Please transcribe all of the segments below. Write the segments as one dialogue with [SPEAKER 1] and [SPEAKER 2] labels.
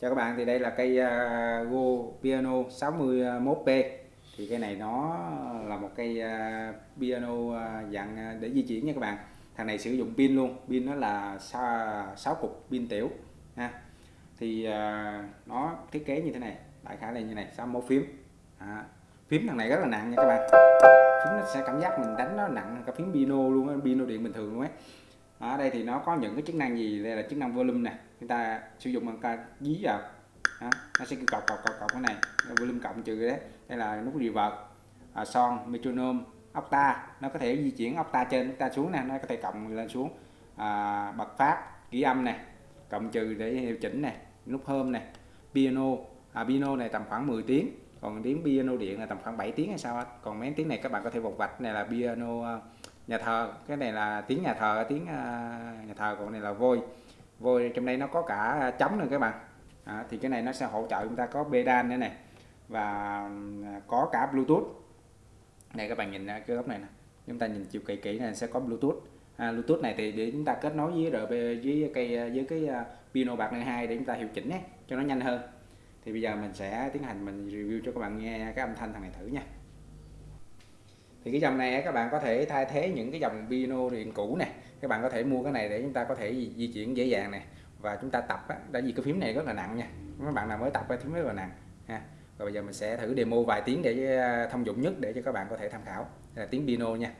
[SPEAKER 1] cho các bạn thì đây là cây à, uh, Go Piano 61P thì cây này nó là một cây uh, piano uh, dạng để di chuyển nha các bạn. Thằng này sử dụng pin luôn pin nó là 6 cục pin tiểu ha. Thì uh, nó thiết kế như thế này đại khái là như này 61 phím. À, phím thằng này rất là nặng nha các bạn. Phím nó sẽ cảm giác mình đánh nó nặng cả phím piano luôn piano điện bình thường luôn ấy ở đây thì nó có những cái chức năng gì? Đây là chức năng volume nè. Chúng ta sử dụng bằng ta dí vào. Đó. nó sẽ cọc cọc cọc cọc cái này. Volume cộng trừ đấy. Đây là nút reverb à, son metronome octa. Nó có thể di chuyển octa trên octa xuống nè. Nó có thể cộng lên xuống. À, bật phát kỹ âm này cộng trừ để điều chỉnh này nút hôm này piano. À, piano này tầm khoảng 10 tiếng. Còn tiếng piano điện là tầm khoảng 7 tiếng hay sao còn mấy tiếng này các bạn có thể vọc vạch. Này là piano à, nhà thờ cái này là tiếng nhà thờ tiếng à, nhà thờ còn này là vôi. Vôi trong đây nó có cả chấm nữa các bạn. À, thì cái này nó sẽ hỗ trợ chúng ta có pedal nữa này và à, có cả bluetooth. Này các bạn nhìn à, cái góc này nè. Chúng ta nhìn chiều kỹ kỹ này sẽ có bluetooth. À, bluetooth này thì để chúng ta kết nối với rb với cây với cái piano bạc này hai để chúng ta hiệu chỉnh nhé cho nó nhanh hơn. Thì bây giờ mình sẽ tiến hành mình review cho các bạn nghe cái âm thanh thằng này thử nha thì cái dòng này các bạn có thể thay thế những cái dòng piano điện cũ này các bạn có thể mua cái này để chúng ta có thể di chuyển dễ dàng này và chúng ta tập á, tại vì cái phím này rất là nặng nha. Các bạn nào mới tập cái phím rất là nặng ha. Rồi bây giờ mình sẽ thử demo vài tiếng để à, thông dụng nhất để cho các bạn có thể tham khảo. Đây là tiếng piano nha.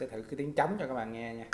[SPEAKER 1] Sẽ thử cái tiếng trống cho các bạn nghe nha.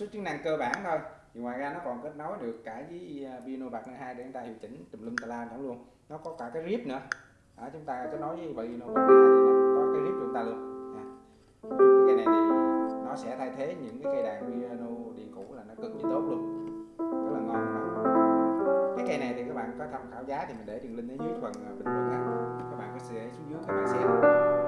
[SPEAKER 1] Số chức năng cơ bản thôi. Thì ngoài ra nó còn kết nối được cả với à, piano bạc nâng hai để chúng ta điều chỉnh tùm lum tà la chẳng luôn. Nó có cả cái rip nữa. Đó, chúng ta kết nối với piano bạc nâng thì nó có cái rip của chúng ta luôn. À. cái này thì nó sẽ thay thế những cái cây đàn piano điện cũ là nó cực kỳ tốt luôn. Rất là ngon. Đó. cái cây này thì các bạn có tham khảo giá thì mình để đường link ở dưới phần à, bình luận các bạn có thể xuống dưới các bạn xem.